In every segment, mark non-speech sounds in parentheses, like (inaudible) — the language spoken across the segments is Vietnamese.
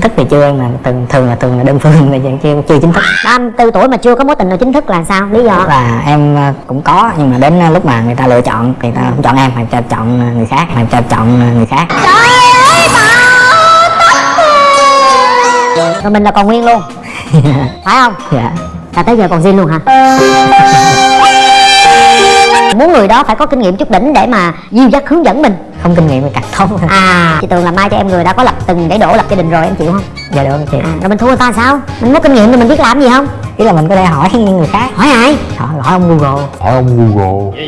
thức thì chưa mà thường thường là thường là đơn phương là chưa chưa chính thức. 34 tuổi mà chưa có mối tình nào chính thức là sao? Lý do? Là em ờ, cũng có nhưng mà đến lúc mà người ta lựa chọn thì người ta không chọn em mà ta chọn người khác mà người ta chọn người khác. Rồi. Mình là còn nguyên luôn. (laughs) Phải không? Dạ. Là tới giờ còn zin luôn hả (laughs) muốn người đó phải có kinh nghiệm chút đỉnh để mà dìu dắt hướng dẫn mình. Không kinh nghiệm thì càng tốt à chị tường là mai cho em người đã có lập từng để đổ lập gia đình rồi em chịu không? Dạ được chị à, rồi mình thua người ta sao? Mình có kinh nghiệm thì mình biết làm gì không? Ý là mình có thể hỏi những người khác. Hỏi ai? Hỏi, hỏi ông google. Hỏi ông Google.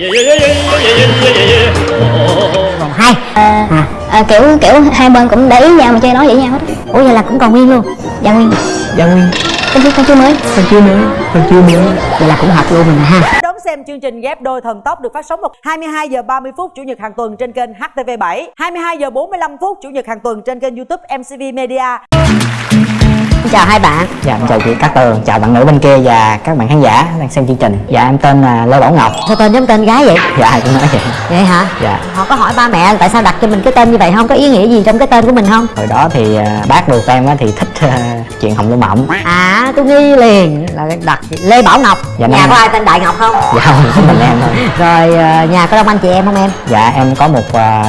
Còn hai. À, à, kiểu kiểu hai bên cũng để ý nhau mà chơi nói vậy nhau hết ủa vậy là cũng còn nguyên luôn. Dạ nguyên. Dạ nguyên. Con chưa con chưa mới. Con chưa nữa con chưa nữa vậy là cũng hợp luôn mình ha. Đón xem chương trình ghép đôi thần tốc được phát sóng vào 22 giờ 30 phút chủ nhật hàng tuần trên kênh HTV7, 22 giờ 45 phút chủ nhật hàng tuần trên kênh YouTube MCV Media. Xin chào hai bạn. Dạ em chào chị Cát Tường chào bạn nữ bên kia và các bạn khán giả đang xem chương trình. Dạ em tên là Lê Bảo Ngọc. Sao tên giống tên gái vậy? Dạ cũng nói vậy. Vậy hả? Dạ. Họ có hỏi ba mẹ tại sao đặt cho mình cái tên như vậy không? Có ý nghĩa gì trong cái tên của mình không? Hồi đó thì à, bác ruột em á thì thích à, chuyện hồng lô mộng. À tôi nghi liền là đặt lê bảo ngọc. Dạ, nhà có ai tên đại ngọc không? Dạ không chỉ mình em thôi (laughs) rồi ờ, nhà có đông anh chị em không em? Dạ em có một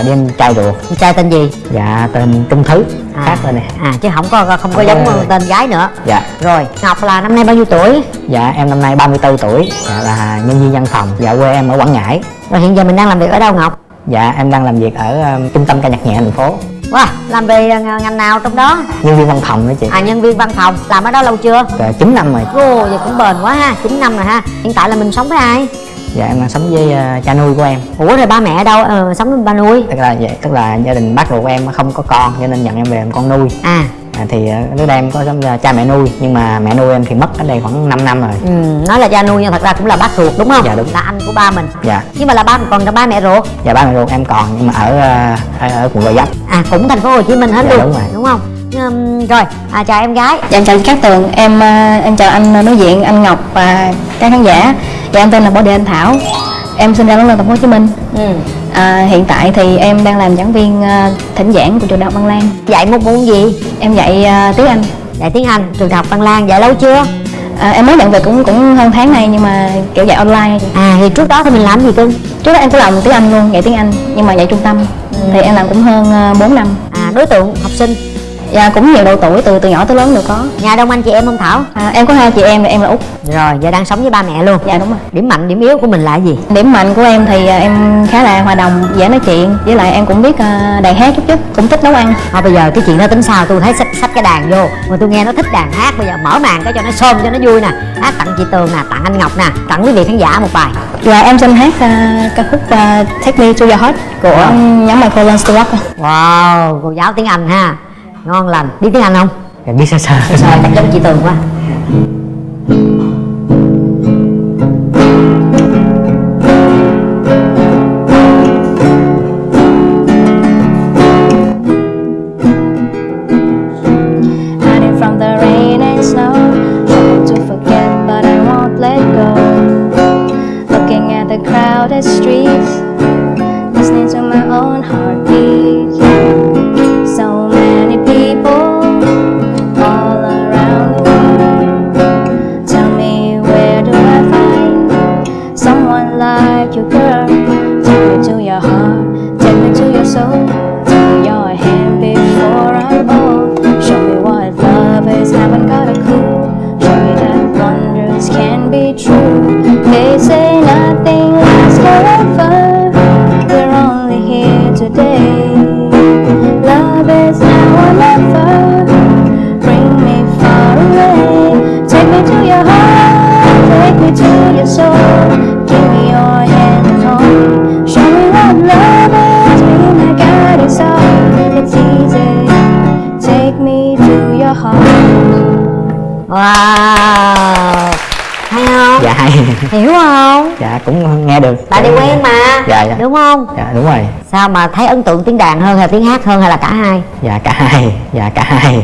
em trai ruột. Trai tên gì? Dạ tên Trung Thứ. À. khác tên này à chứ không có không có giống có- tên gái nữa. Dạ. Rồi ngọc là năm nay bao nhiêu tuổi? Dạ em năm nay 34 tuổi. Dạ là nhân viên văn phòng. Dạ quê em ở Quảng Ngãi. Rồi hiện giờ mình đang làm việc ở đâu ngọc? Dạ em đang làm việc ở ờ, trung tâm ca nhạc nhẹ thành phố. Wow làm về ờ, ngành nào trong đó? Nhân viên văn phòng đó chị. À nhân viên văn phòng. Làm ở đó lâu chưa? Dạ, 9 năm rồi. Ồ, vậy cũng bền quá ha 9 năm rồi ha. Hiện tại là mình sống với ai? Dạ em đang sống với ờ, cha nuôi của em. Ủa rồi ba mẹ ở đâu? Ờ, sống với ba nuôi. Tức là vậy tức là gia đình bác ruột của em không có con cho nên nhận em về làm con nuôi. À à, thì ờ, lúc đây em có cha mẹ nuôi nhưng mà mẹ nuôi em thì mất ở đây khoảng 5 năm rồi. Ừ, nói là cha nuôi nhưng thật ra cũng là bác ruột đúng không? Dạ, đúng. là anh của ba mình. Dạ. Nhưng mà là ba còn là ba mẹ ruột? Dạ ba mẹ ruột em còn nhưng mà ở ờ, ở, ở quận Gò Vấp. À cũng thành phố Hồ Chí Minh hết Dạ, luôn đúng rồi. đúng không? Ừm, rồi à, chào em gái. Dạ em chào Cát Tường em à, em chào anh nói diện anh Ngọc và các khán giả. Dạ em tên là Bảo Đề Anh Thảo em sinh ra lớn lên thành phố Hồ Chí Minh. Ừ. à, hiện tại thì em đang làm giảng viên à, thỉnh giảng của trường đại học Văn Lang. Dạy một môn gì? Em dạy à, tiếng Anh. Dạy tiếng Anh trường đại học Văn Lang dạy lâu chưa? À, em mới nhận về cũng cũng hơn tháng nay nhưng mà kiểu dạy online. À thì trước đó thì mình làm gì cưng trước đó em cũng làm tiếng Anh luôn dạy tiếng Anh nhưng mà dạy trung tâm. Thì em làm cũng hơn à, 4 năm. À đối tượng học sinh dạ cũng nhiều độ tuổi từ từ nhỏ tới lớn đều có. Nhà đông anh chị em không Thảo? À, em có hai chị em em là út. Rồi giờ đang sống với ba mẹ luôn. Dạ đúng rồi. Điểm mạnh điểm yếu của mình là gì? Điểm mạnh của em thì à, em khá là hòa đồng dễ nói chuyện. Với lại em cũng biết à, đàn hát chút chút cũng thích nấu ăn. Thôi bây giờ cái chuyện đó tính sao? Tôi thấy xách xách cái đàn vô mà tôi nghe nó thích đàn hát. Bây giờ mở màn cái cho nó xôm cho nó vui nè. Hát tặng chị Tường nè tặng anh Ngọc nè. Tặng quý vị khán giả một bài. Và em xin hát à, ca khúc à, Take Me to Your Heart của Wow. nhóm Michael Stewart. Wow cô giáo tiếng Anh ha ngon lành. Biết tiếng Anh không? Dạ, biết sơ sơ rồi chắc giống chị Tường quá? From your soul Give me your hand and hold Show me what love is Be my guiding star It's easy Take me to your heart wow. Hay không dạ hay. Hiểu không? Dạ cũng nghe được. Tại đi quen mà. Dạ dạ. Đúng không? Dạ đúng rồi. Sao mà thấy ấn tượng tiếng đàn hơn hay tiếng hát hơn hay là cả hai? Dạ cả hai. Dạ cả hai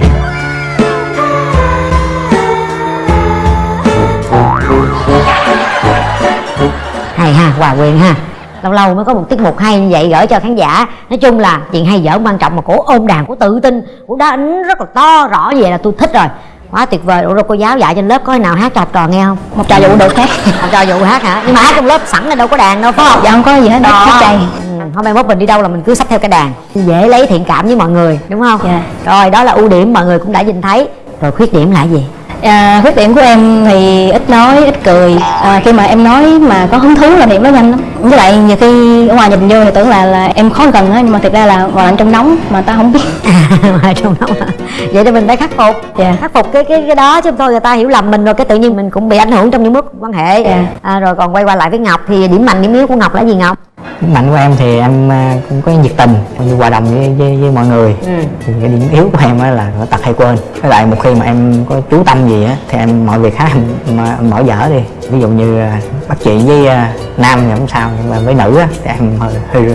hay ha hòa quyền ha. Lâu lâu mới có một tiết mục hay như vậy gửi cho khán giả. Nói chung là chuyện hay dở quan trọng mà cổ ôm đàn cổ tự tin cổ đánh rất là to rõ vậy là tôi thích rồi. Quá tuyệt vời. Ủa rồi cô giáo dạy trên lớp có khi nào hát học trò nghe không? Một trò vụ được khác học trò dụ hát hả? Nhưng mà hát trong lớp sẵn là đâu có đàn đâu phải không? Dạ không có gì hết. Đó hát chay ừ, hôm nay mốt mình đi đâu là mình cứ xách theo cái đàn. Dễ lấy thiện cảm với mọi người đúng không? Dạ. rồi đó là ưu điểm mọi người cũng đã nhìn thấy. Rồi khuyết điểm là gì à, khuyết điểm của em thì ít nói ít cười à, khi mà em nói mà có hứng thú là thì em nói nhanh lắm với lại nhiều khi ở ngoài nhìn vô thì tưởng là là em khó gần á nhưng mà thực ra là ngoài lạnh trong nóng mà ta không biết (laughs) ngoài trong đó mà. vậy thì mình phải khắc phục Dạ. khắc phục cái cái cái đó chứ thôi người ta hiểu lầm mình rồi cái tự nhiên mình cũng bị ảnh hưởng trong những mối quan hệ Dạ. à, rồi còn quay qua lại với ngọc thì điểm mạnh điểm yếu của ngọc là gì ngọc mạnh của em thì em à, cũng có nhiệt tình cũng như hòa đồng với, với, với mọi người. Ừ. thì cái điểm yếu của em á là có tật hay quên. Với lại một khi mà em có chú tâm gì á thì em mọi việc khác em, em bỏ dở đi. Ví dụ như à, bắt chuyện với à, nam thì không sao nhưng mà với nữ á thì em hơi hơi,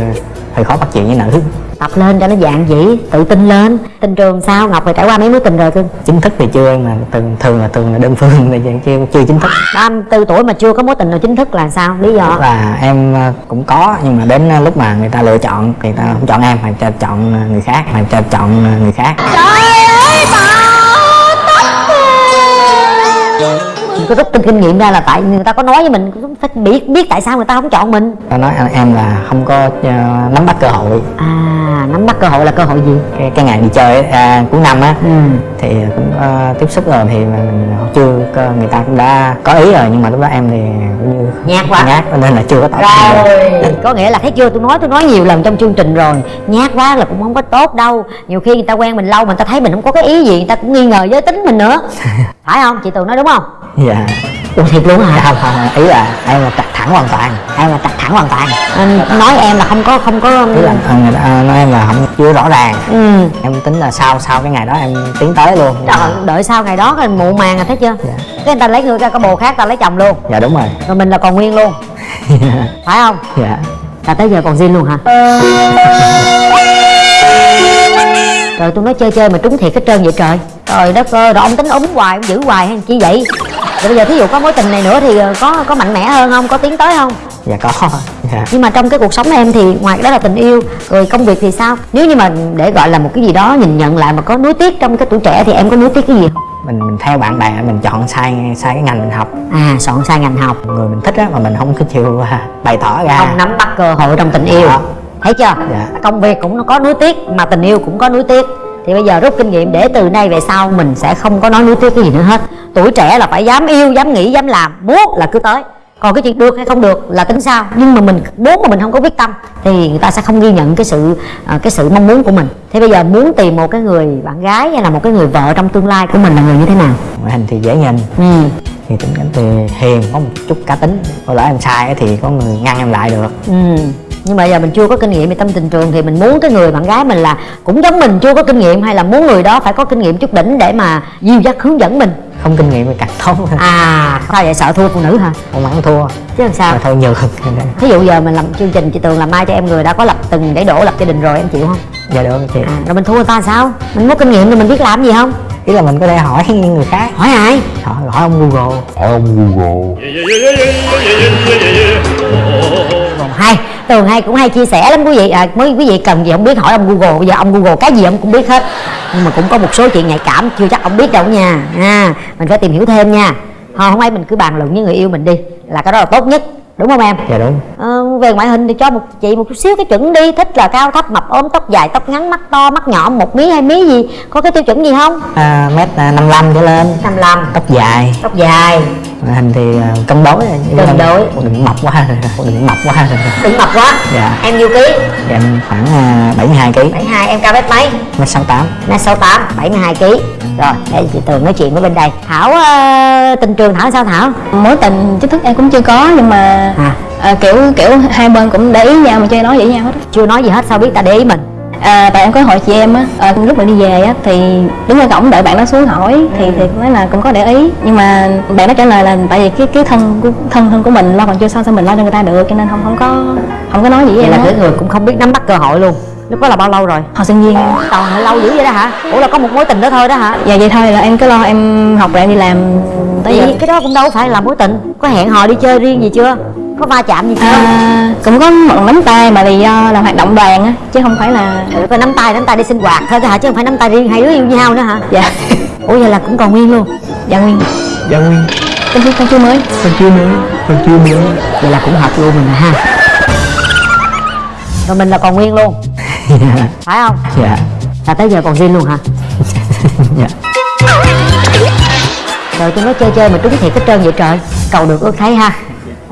hơi khó bắt chuyện với nữ tập lên cho nó dạng dĩ tự tin lên. Tình trường sao ngọc phải trải qua mấy mối tình rồi cưng chính thức thì chưa mà thường thường là thường là đơn phương thì chưa, chưa chính thức. 34 tuổi mà chưa có mối tình nào chính thức là sao? Lý do? Là em à, cũng có nhưng mà đến à, lúc mà người ta lựa chọn người ta không chọn em mà cho chọn à, người khác mà cho chọn người khác. Mình có rút kinh kinh nghiệm ra là tại người ta có nói với mình cũng phải biết biết tại sao người ta không chọn mình. Ta nói em là không có à, nắm bắt cơ hội. À nắm bắt cơ hội là cơ hội gì? Cái, cái ngày đi chơi à, cuối năm á ừ. thì cũng có tiếp xúc rồi thì mà mình chưa có, người ta cũng đã có ý rồi nhưng mà lúc đó em thì cũng như Nhát quá. nhát nên là chưa có tỏ rồi có nghĩa là thấy chưa? Tôi nói tôi nói nhiều lần trong chương trình rồi. Nhát quá là cũng không có tốt đâu. Nhiều khi người ta quen mình lâu mà người ta thấy mình không có cái ý gì người ta cũng nghi ngờ giới tính mình nữa. (laughs) Phải không? Chị tường nói đúng không dạ. Ủa thiệt luôn hả? Không không ý là em là trạch thẳng hoàn toàn. Em là trạch thẳng hoàn toàn. Anh nói em là không có không có ý là à, người ta nói em là không chưa rõ ràng. Ừ. Em tính là sau sau cái ngày đó em tiến tới luôn. Trời, đợi sau ngày đó rồi muộn màng rồi thấy chưa? Dạ. cái người ta lấy người ra có bồ khác ta lấy chồng luôn. Dạ đúng rồi. Rồi mình là còn nguyên luôn. (laughs) Phải không? Dạ. Là tới giờ còn zin luôn hả? Rồi tôi nói chơi chơi mà trúng thiệt hết trơn vậy trời. Trời đất ơi rồi ông tính úng hoài ông giữ hoài hay chi vậy rồi bây giờ thí dụ có mối tình này nữa thì ờ, có có mạnh mẽ hơn không? Có tiến tới không? Dạ có dạ. Nhưng mà trong cái cuộc sống em thì ngoài đó là tình yêu rồi công việc thì sao? Nếu như mà để gọi là một cái gì đó nhìn nhận lại mà có nuối tiếc trong cái tuổi trẻ thì em có nuối tiếc cái gì không? Mình mình theo bạn bè mình chọn sai sai cái ngành mình học. À soạn sai ngành học. Người mình thích á mà mình không có chịu à, bày tỏ ra. Không nắm bắt cơ hội trong tình yêu. Đó. thấy chưa? Dạ. công việc cũng có nuối tiếc mà tình yêu cũng có nuối tiếc thì bây giờ rút kinh nghiệm để từ nay về sau mình sẽ không có nói nuối tiếc cái gì nữa hết. Tuổi trẻ là phải dám yêu dám nghĩ dám làm muốn là cứ tới. Còn cái chuyện được hay không được là tính sao. Nhưng mà mình muốn mà mình không có quyết tâm thì người ta sẽ không ghi nhận cái sự à, cái sự mong muốn của mình. Thế bây giờ muốn tìm một cái người bạn gái hay là một cái người vợ trong tương lai của mình là người như thế nào? Ngoại hình thì dễ nhìn. Ừ. Thì tính cách thì hiền có một chút cá tính. Có lỡ em sai thì có người ngăn em lại được. Ừ. Nhưng mà giờ mình chưa có kinh nghiệm về tâm tình trường thì mình muốn cái người bạn gái mình là cũng giống mình chưa có kinh nghiệm hay là muốn người đó phải có kinh nghiệm chút đỉnh để mà dìu dắt hướng dẫn mình. không kinh nghiệm thì càng tốt À, sao vậy sợ thua phụ nữ hả? không ăn thua Chứ làm sao? mà thôi nhường Ví dụ giờ mình làm chương trình chị Tường làm mai cho em người đã có lập từng để đổ lập gia đình rồi em chịu không? dạ được chị À, rồi mình thua người ta sao? Mình có kinh nghiệm rồi mình biết làm gì không? ý là mình có thể hỏi người khác Hỏi ai? hỏi, hỏi ông google hỏi ông Google Còn hay, Tường hay cũng hay chia sẻ lắm. Quý vị à, Mới quý vị cần gì không biết hỏi ông Google. Bây giờ ông Google cái gì ông cũng biết hết. Nhưng mà cũng có một số chuyện nhạy cảm chưa chắc ông biết đâu nha. À, Mình phải tìm hiểu thêm nha. Thôi hôm nay mình cứ bàn luận với người yêu mình đi. Là cái đó là tốt nhất. Đúng không em? dạ đúng. Ờ, về ngoại hình thì cho một chị một chút xíu cái chuẩn đi. Thích là cao thấp mập ốm tóc dài tóc ngắn mắt to mắt nhỏ một mí hai mí gì. Có cái tiêu chuẩn gì không? à, mét à, 55 trở lên. 55 tóc dài. Tóc dài hình thì à, cân đối Cân đối. đừng mập quá đừng mập quá Đừng mập quá. Dạ. Em nhiêu ký? dạ, em khoảng à, 72 kg 72 em cao mét mấy? mét 68 mét sáu tám bảy mươi hai kg rồi để chị tường nói chuyện với bên đây. Thảo ờ, tình trường thảo sao thảo? Mối tình chính thức em cũng chưa có nhưng mà à. à, kiểu kiểu hai bên cũng để ý nhau mà chơi nói với nhau hết chưa nói gì hết sao biết ta để ý mình à, tại em có hỏi chị em á à, lúc mà đi về á thì đứng ở cổng đợi bạn đó xuống hỏi thì thì nói là cũng có để ý. Nhưng mà bạn đó trả lời là tại vì cái cái thân của thân thân của mình lo còn chưa xong sao mình lo cho người ta được cho nên không không có không có nói gì vậy em là cái người cũng không biết nắm bắt cơ hội luôn. Lúc đó là bao lâu rồi? Học sinh viên. Trời lâu dữ vậy đó hả? Ủa là có một mối tình đó thôi đó hả? Dạ vậy thôi là em cứ lo em học rồi em đi làm tới giờ. Vậy cái đó cũng đâu phải là mối tình. Có hẹn hò đi chơi riêng gì chưa có va chạm gì không? À, cũng có một nắm tay mà vì do là hoạt động đoàn á chứ không phải là ừ, có nắm tay nắm tay đi sinh hoạt thôi hả? Chứ không phải nắm tay riêng hai đứa yêu nhau nữa hả? Dạ. Ủa vậy là cũng còn nguyên luôn? Dạ nguyên. Dạ nguyên. Con chú con chú mới. Con chưa mới con chưa mới. Vậy là cũng hợp luôn mình ha. Rồi mình là còn nguyên luôn. (laughs) Phải không? Dạ. Là tới giờ còn riêng luôn hả? (laughs) Dạ. Rồi tôi nói chơi chơi mà trúng thiệt hết trơn vậy trời. Cầu được ước thấy ha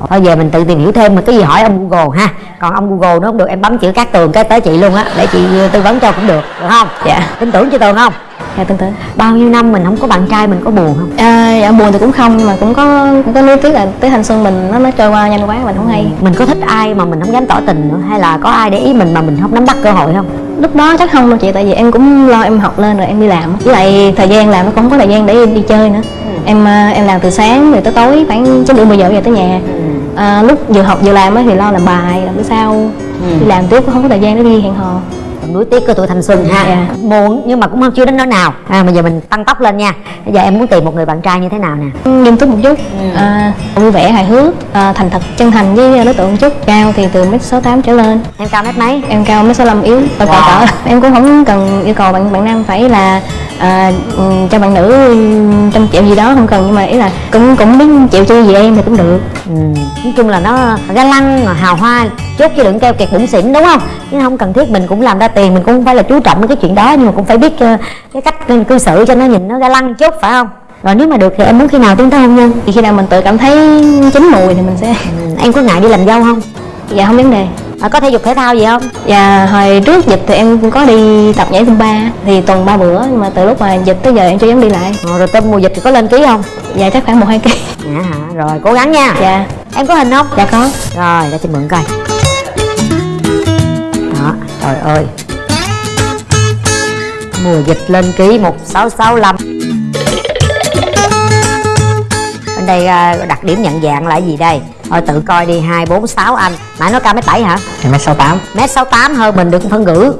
thôi về mình tự tìm hiểu thêm mà cái gì hỏi ông google ha. Còn ông google nó không được em bấm chữ cát tường cái tới chị luôn á để chị tư vấn cho cũng được được không? Dạ. Tin tưởng chị tường không? Dạ tương tự bao nhiêu năm mình không có bạn trai mình có buồn không? À, dạ buồn thì cũng không mà cũng có cũng có nuối tiếc là tới thanh xuân mình nó nó trôi qua nhanh quá mình không hay. Mình có thích ai mà mình không dám tỏ tình nữa hay là có ai để ý mình mà mình không nắm bắt cơ hội không? Lúc đó chắc không đâu chị tại vì em cũng lo em học lên rồi em đi làm. Với lại thời gian làm nó cũng không có thời gian để em đi chơi nữa. Em à, em làm từ sáng rồi tới tối khoảng chín rưỡi mười giờ về tới nhà à, lúc vừa học vừa làm á thì lo làm bài làm bữa sau đi làm tiếp cũng không có thời gian để đi hẹn hò nuối tiếc của tuổi thanh xuân ha. Dạ. buồn nhưng mà cũng không chưa đến nỗi nào. À bây giờ mình tăng tốc lên nha. Bây giờ em muốn tìm một người bạn trai như thế nào nè? Nghiêm túc một chút. À, vui vẻ hài hước à, thành thật chân thành với đối tượng một chút. Cao thì từ mét sáu tám trở lên. Em cao mét mấy? Em cao mét sáu yếu và Wow. cỡ. Em cũng không cần yêu cầu bạn bạn nam phải là à, ừ, cho bạn nữ trăm triệu gì đó không cần nhưng mà ý là cũng cũng biết chịu chi gì em thì cũng được. Ừ. nói chung là nó ga lăng hào hoa chút chứ đừng keo kiệt bụng xỉn đúng không? Chứ không cần thiết mình cũng làm ra tiền mình cũng không phải là chú trọng đến cái chuyện đó nhưng mà cũng phải biết ờ, cái cách cư xử cho nó nhìn nó ga lăng chút phải không? Rồi nếu mà được thì em muốn khi nào tiến tới hôn nhân? Thì khi nào mình tự cảm thấy chín mùi thì mình sẽ ừ. em có ngại đi làm dâu không? Dạ không vấn đề. À, có thể dục thể thao gì không? Dạ hồi trước dịch thì em cũng có đi tập nhảy Zumba thì tuần ba bữa nhưng mà từ lúc mà dịch tới giờ em chưa dám đi lại. Ờ, rồi tên mùa dịch thì có lên ký không? Dạ chắc khoảng một hai ký. dạ hả? Rồi cố gắng nha. Dạ. Em có hình không? Dạ có. rồi để chị mượn coi trời ơi. Mùa dịch lên ký 1665 bên đây à, đặc điểm nhận dạng là gì đây? Thôi tự coi đi hai bốn sáu anh. Nãy nó cao mét bảy hả? Em mét sáu tám. Mét sáu tám hơn mình được phân ngữ.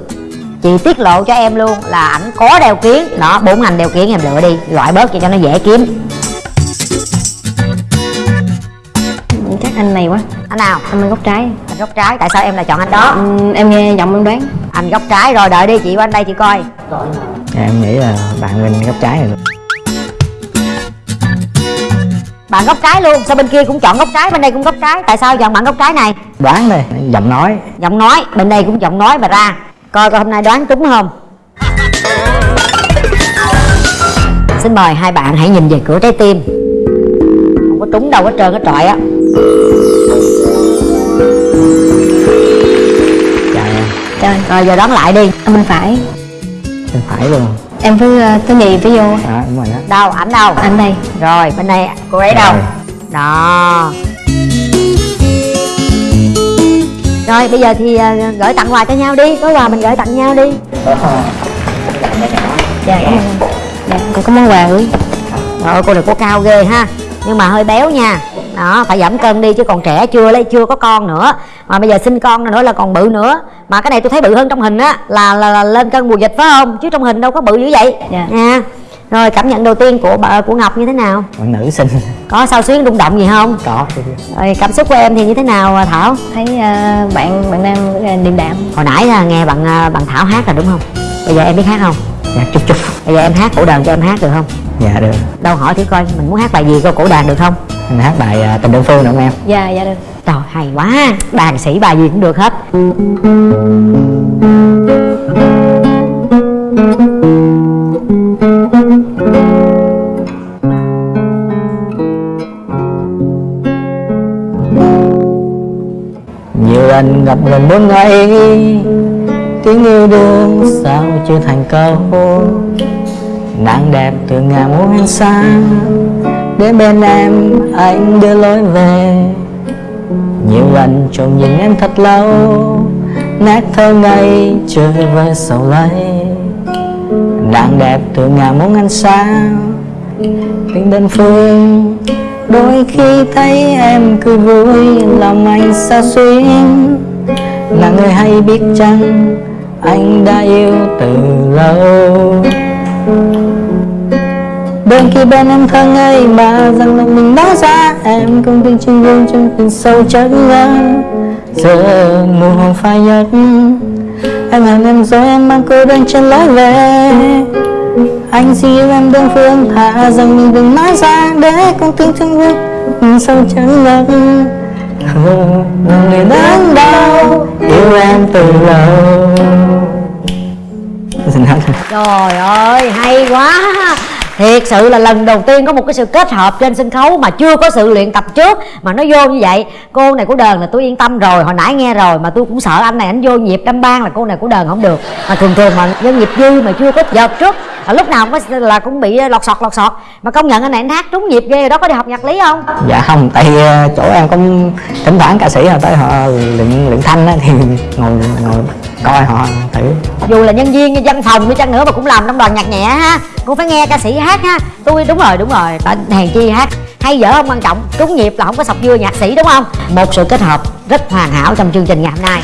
Chị tiết lộ cho em luôn là ảnh có đeo kiến đó bốn anh đeo kiến em lựa đi loại bớt cho nó dễ kiếm Chắc anh này quá. anh nào? Anh bên góc trái. anh góc trái tại sao em lại chọn anh đó? Ừ, em nghe giọng em đoán. anh góc trái rồi đợi đi chị qua anh đây chị coi. Dạ, em nghĩ là bạn bên góc trái này bạn góc trái luôn sao bên kia cũng chọn góc trái bên đây cũng góc trái? Tại sao chọn bạn góc trái này? Đoán đây giọng nói. Giọng nói bên đây cũng giọng nói mà ra. Coi coi hôm nay đoán trúng không? Xin mời hai bạn hãy nhìn về cửa trái tim. Không có trúng đâu hết trơn hết trọi á em Trời, rồi giờ đoán lại đi. Anh bên phải. bên phải luôn. Em cứ uh, thứ nhì phía vô. đó đúng rồi đó. Đâu ảnh đâu? Anh đây. rồi bên đây cô ấy đâu? Đó. Rồi bây giờ thì à, gửi tặng quà cho nhau đi. Có quà mình gửi tặng nhau đi. Dạ cảm ơn. Dạ còn có món quà gửi. Trời ơi cô này cô cao ghê ha. Nhưng mà hơi béo nha Đó phải giảm cân đi chứ còn trẻ chưa lấy chưa có con nữa. Mà bây giờ sinh con nữa là còn bự nữa. Mà cái này tôi thấy bự hơn trong hình á là, là, là lên cân mùa dịch phải không? Chứ trong hình đâu có bự dữ vậy. Dạ. nha. Rồi cảm nhận đầu tiên của bà, của Ngọc như thế nào? Bạn nữ xinh. Có sao xuyến rung động gì không? Có Rồi cảm xúc của em thì như thế nào à, Thảo? Thấy uh, bạn bạn nam rất là điềm đạm. Hồi nãy là nghe bạn à, bạn Thảo hát là đúng không? Bây giờ em biết hát không? Dạ chút chút Bây giờ em hát cổ đàn cho em hát được không dạ được. Đâu hỏi thử coi mình muốn hát bài gì coi cổ đàn được không? Anh hát bài à, tình đơn phương được không em? Dạ dạ được. Trời hay quá. Đàn sĩ bài gì cũng được hết. Nhiều lần gặp gần bốn ngày tiếng yêu đương sao chưa thành câu nàng đẹp từ ngàn muôn xa đến bên em anh đưa lối về. Nhiều lần trông nhìn em thật lâu, nét thơ ngây chơi với sầu lấy nàng đẹp từ ngàn muôn ánh sáng tình đơn phương, đôi khi thấy em cười vui, lòng anh xa xuyến. Là người hay biết chăng, anh đã yêu từ lâu. Bên kia bên em thơ ngây mà rằng lòng mình đã ra. Em không tin trên gương trong tình sâu chân ngân Giờ mùa hồng phai nhất Em hẹn em rồi em mang cô đơn trên lối về. Anh xin yêu em đơn phương thả rằng mình đừng nói ra Để con tin thương gương, tình sâu chân ngân Người đớn đau, yêu em từ lâu. Trời ơi, hay quá. Thiệt sự là lần đầu tiên có một cái sự kết hợp trên sân khấu mà chưa có sự luyện tập trước Mà nó vô như vậy. Cô này của đờn là tôi yên tâm rồi Hồi nãy nghe rồi mà tôi cũng sợ anh này anh vô nhịp đâm ban là cô này của đờn không được. Mà thường thường mà do nhịp dư mà chưa có dợt trước là lúc nào cũng có là cũng bị ờ, lọt sọt lọt sọt. Mà công nhận anh này anh hát trúng nhịp ghê rồi đó có đi học nhạc lý không? Dạ không, tại ờ, chỗ em cũng thỉnh thoảng ca sĩ họ tới họ luyện luyện thanh á thì (laughs) ngồi ngồi coi họ thử. Dù là nhân viên văn phòng đi chăng nữa mà cũng làm trong đoàn nhạc nhẹ ha. Cũng phải nghe ca sĩ hát ha. Tôi đúng rồi đúng rồi. Tại hèn chi hát. Hay dở không quan trọng. Trúng nhịp là không có sọc dưa nhạc sĩ, đúng không? Một sự kết hợp rất hoàn hảo trong chương trình ngày hôm nay.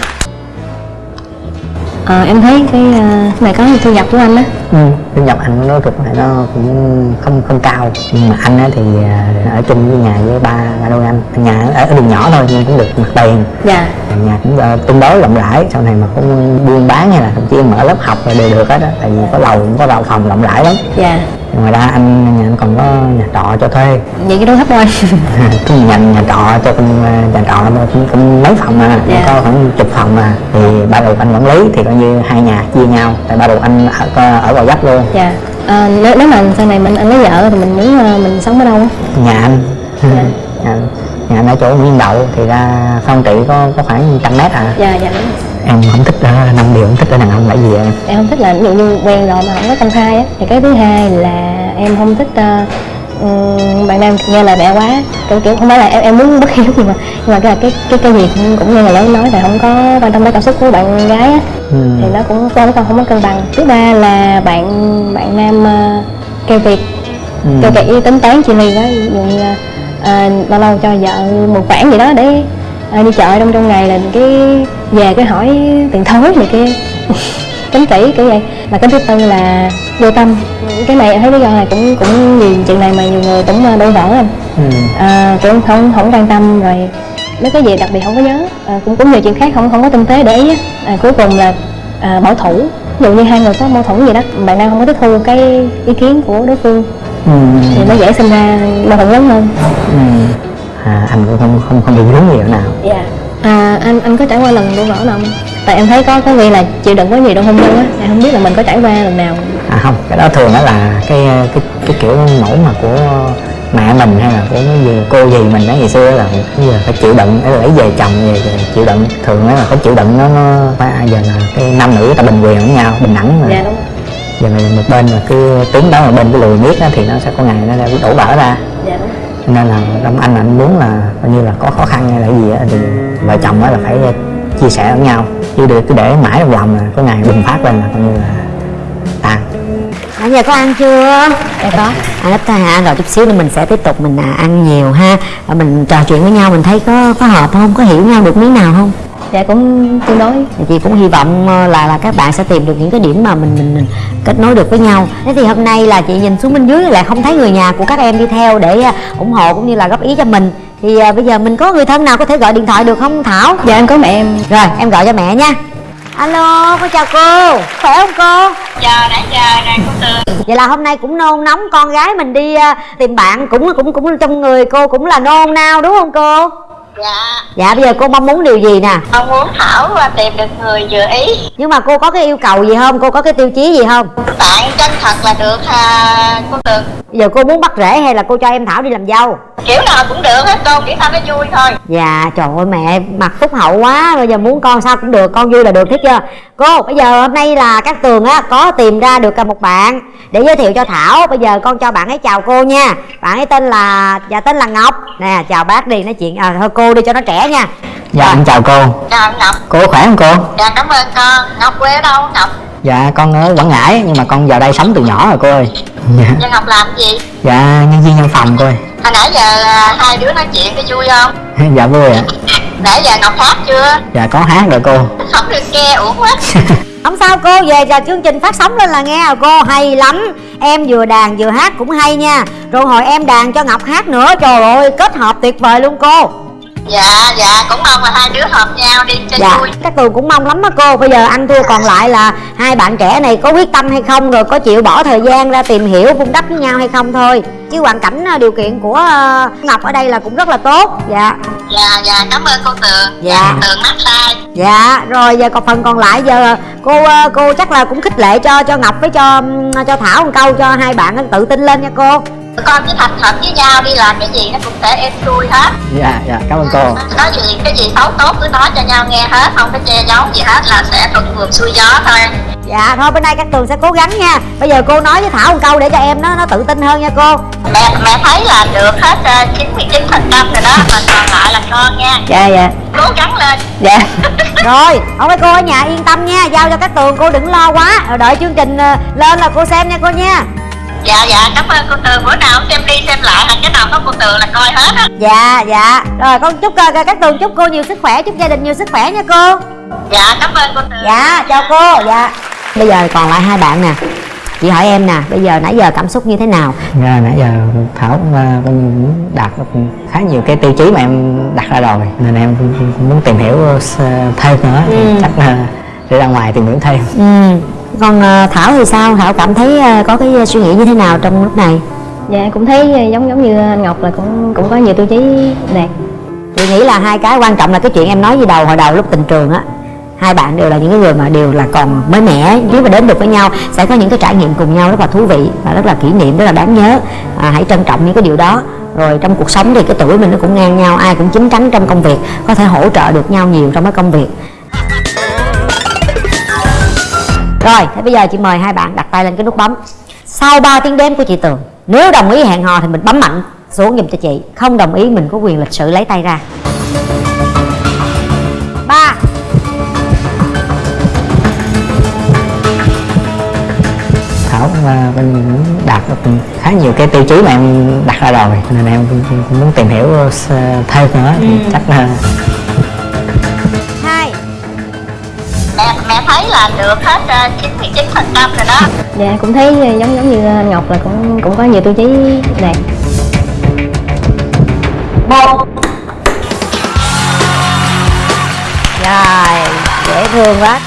Ờ, em thấy cái uh, này có thu nhập của anh á. Ừ. thu nhập anh nói thực này nó cũng không không cao. Nhưng mà anh á thì ờ, ở chung với nhà với ba ba đôi anh. Nhà ở, ở đường nhỏ thôi nhưng cũng được mặt tiền. Dạ. Nhà cũng uh, tương đối rộng rãi. Sau này mà cũng buôn bán hay là thậm chí mở lớp học là đều được hết á. Tại vì có lầu cũng có lầu phòng rộng rãi lắm. Dạ ngoài ra anh nhà anh còn có nhà trọ cho thuê. Vậy cái đó thấp thôi. (laughs) Cái nhà nhà trọ cho con nhà trọ cũng, cũng mấy phòng mà Dạ. có khoảng chục phòng mà. Thì ba đồ anh quản lý thì coi như hai nhà chia nhau tại ba đồ anh ở ở vào dấp luôn. Dạ. Ờ, nếu, nếu mà sau này mình anh lấy vợ thì mình muốn ờ, mình sống ở đâu? Á nhà anh. Dạ. (laughs) nhà, nhà anh ở chỗ Nguyên Đậu thì ra phong trị có có khoảng trăm mét à. Dạ dạ đúng. Em không thích ở năm điều không thích ở đàn ông là gì em? Em không thích là ví dụ như quen rồi mà không có công khai á. Thì cái thứ hai là em không thích ừm, bạn nam nghe lời mẹ quá. Kiểu kiểu không phải là em em muốn bất hiếu nhưng mà nhưng mà cái cái cái cái gì cũng, cũng nghe người lớn nói là không có quan tâm tới cảm xúc của bạn gái á. Ừ. thì nó cũng không không có cân bằng. Thứ ba là bạn bạn nam kiệt. Ừ. keo kiệt với tính toán chi ly quá ví dụ như ờ, lâu lâu cho vợ một khoản gì đó để ờ, đi chợ trong trong ngày là cái về cái hỏi tiền thối này kia. (laughs) Tính kỹ kiểu vậy. Mà cái thứ tư là vô tâm. Cái này em thấy lý do này cũng cũng nhiều chuyện này mà nhiều người cũng ờ, đổ vỡ anh. Ừ. à, cũng không không quan tâm rồi mấy cái gì đặc biệt không có nhớ. À, cũng cũng nhiều chuyện khác không không có tinh tế để ý à, cuối cùng là à, bảo thủ. Ví dụ như hai người có mâu thuẫn gì đó bạn đang không có tiếp thu cái ý kiến của đối phương Ừ. thì nó dễ sinh ra mâu thuẫn lớn hơn. Ừ. À, anh cũng không không không bị vướng nhiều nào. Dạ. À, anh anh có trải qua lần đổ vỡ nào không? Tại em thấy có có người là chịu đựng quá nhiều trong hôn nhân á. Em không biết là mình có trải qua lần nào. À không cái đó thường đó là cái cái cái kiểu mẫu mà của mẹ mình hay là của gì cô gì mình đó ngày xưa là bây giờ phải chịu đựng lấy về chồng về, về chịu đựng. Thường đó là phải chịu đựng nó nó phải à, giờ là cái nam nữ ta bình quyền với nhau bình đẳng mà. Dạ đúng. Rồi. giờ này một bên mà cứ tướng đó mà bên cái lùi miết đó, thì nó sẽ có ngày nó đổ vỡ ra. Dạ đúng nên là trong anh anh muốn là coi như là có khó khăn hay là gì đó, thì vợ chồng á là phải ờ, chia sẻ lẫn nhau chứ được cứ để mãi trong lòng là có ngày bùng phát lên là coi như là tan Nãy giờ có ăn chưa? Dạ có À lớp ta hả? Rồi chút xíu nữa mình sẽ tiếp tục mình à, ăn nhiều ha Mình trò chuyện với nhau mình thấy có có hợp không? Có hiểu nhau được miếng nào không? Dạ cũng tương đối Thì chị cũng hy vọng ờ, là là các bạn sẽ tìm được những cái điểm mà mình mình, mình kết nối được với nhau. Thế thì hôm nay là chị nhìn xuống bên dưới lại không thấy người nhà của các em đi theo để à, ủng hộ cũng như là góp ý cho mình. Thì à, bây giờ mình có người thân nào có thể gọi điện thoại được không Thảo? dạ em có mẹ em Rồi em gọi cho mẹ nha. Alo, con chào cô. Khỏe không cô? chờ đã chờ rồi cô tường Vậy là hôm nay cũng nôn nóng con gái mình đi à, tìm bạn cũng cũng cũng trong người cô cũng là nôn nao đúng không cô? Dạ. Dạ bây giờ cô mong muốn điều gì nè? con muốn thảo và tìm được người vừa ý. Nhưng mà cô có cái yêu cầu gì không? Cô có cái tiêu chí gì không? bạn chân thật là được à, cô tường. Bây giờ cô muốn bắt rễ hay là cô cho em Thảo đi làm dâu? kiểu nào cũng được hết cô kiểu sao nó vui thôi. Dạ trời ơi mẹ mặt phúc hậu quá. Bây giờ muốn con sao cũng được Con vui là được thích chưa? Cô bây giờ hôm nay là các tường á Có tìm ra được một bạn Để giới thiệu cho Thảo. Bây giờ con cho bạn ấy chào cô nha. Bạn ấy tên là Dạ tên là Ngọc. Nè chào bác đi nói chuyện. À, Thôi cô đi cho nó trẻ nha. Dạ em chào cô. Chào ngọc. Cô khỏe không cô? Dạ cảm ơn con. Ngọc quê ở đâu ngọc? Dạ con ở quảng ngãi nhưng mà con vào đây sống từ nhỏ rồi cô ơi. Dạ, Dạ ngọc làm gì? Dạ nhân viên văn phòng cô ơi. Hồi nãy giờ à, hai đứa nói chuyện có vui không? (laughs) Dạ vui ạ. Nãy giờ ngọc hát chưa? Dạ có hát rồi cô. Không được nghe uổng quá. (laughs) Không sao cô về là chương trình phát sóng lên là nghe à cô. Hay lắm. Em vừa đàn vừa hát cũng hay nha. Rồi hồi em đàn cho ngọc hát nữa trời ơi kết hợp tuyệt vời luôn cô dạ dạ cũng mong là hai đứa hợp nhau đi cho dạ vui. các tường cũng mong lắm á cô. Bây giờ ăn thua còn lại là hai bạn trẻ này có quyết tâm hay không rồi có chịu bỏ thời gian ra tìm hiểu vun đắp với nhau hay không thôi. Chứ hoàn cảnh ờ, điều kiện của ờ, ngọc ở đây là cũng rất là tốt. Dạ. Dạ dạ cảm ơn cô tường. Dạ. tường massage dạ rồi giờ còn phần còn lại giờ cô ờ, cô chắc là cũng khích lệ cho cho ngọc với cho cho thảo một câu cho hai bạn tự tin lên nha cô con cứ thành thật với nhau đi làm cái gì nó cũng sẽ êm xuôi hết. Dạ dạ cảm ơn cô. Có gì cái gì xấu tốt cứ nói cho nhau nghe hết không có che giấu gì hết là sẽ thuận buồm xuôi gió thôi. Dạ thôi bữa nay các tường sẽ cố gắng nha. Bây giờ cô nói với thảo một câu để cho em nó nó tự tin hơn nha cô. Mẹ mẹ thấy là được hết ờ, chín mươi chín phần trăm rồi đó mà còn lại là con nha. Dạ dạ. Cố gắng lên. Dạ. (laughs) Rồi ông mấy cô ở nhà yên tâm nha. Giao cho các tường cô đừng lo quá. Rồi đợi chương trình ờ, lên là cô xem nha cô nha dạ dạ cảm ơn cô tường. Bữa nào xem đi xem lại là cái nào có cô tường là coi hết á. Dạ dạ. Rồi con chúc ờ, các tường chúc cô nhiều sức khỏe chúc gia đình nhiều sức khỏe nha cô. Dạ cảm ơn cô tường. Dạ chào cô dạ. Bây giờ còn lại hai bạn nè. Chị hỏi em nè bây giờ nãy giờ cảm xúc như thế nào? Dạ, nãy giờ Thảo cũng, cũng đạt khá nhiều cái tiêu chí mà em đặt ra rồi nên em cũng, muốn tìm hiểu s- thêm nữa. Ừ. chắc là để ra ngoài tìm hiểu thêm. Ừ còn ờ, thảo thì sao? Thảo cảm thấy ờ, có cái suy nghĩ như thế nào trong lúc này? Dạ cũng thấy giống giống như anh ngọc là cũng cũng có nhiều tiêu chí đạt chị nghĩ là hai cái quan trọng là cái chuyện em nói gì đầu hồi đầu lúc tình trường á hai bạn đều là những cái người mà đều là còn mới mẻ nếu mà đến được với nhau sẽ có những cái trải nghiệm cùng nhau rất là thú vị và rất là kỷ niệm rất là đáng nhớ. À, hãy trân trọng những cái điều đó. Rồi trong cuộc sống thì cái tuổi mình nó cũng ngang nhau ai cũng chín chắn trong công việc có thể hỗ trợ được nhau nhiều trong cái công việc rồi thế bây giờ chị mời hai bạn đặt tay lên cái nút bấm. Sau 3 tiếng đếm của chị tường nếu đồng ý hẹn hò thì mình bấm mạnh xuống giùm cho chị. Không đồng ý mình có quyền lịch sự lấy tay ra. Ba. Thảo cũng, à, cũng đạt được khá nhiều cái tiêu chí mà em đặt ra rồi. Nên em cũng, muốn tìm hiểu s- thêm nữa. Thì chắc là thấy là được hết ờ, chín mươi chín phần trăm rồi đó. Dạ cũng thấy giống giống như anh ngọc là cũng cũng có nhiều tiêu chí đạt một. Rồi dễ thương quá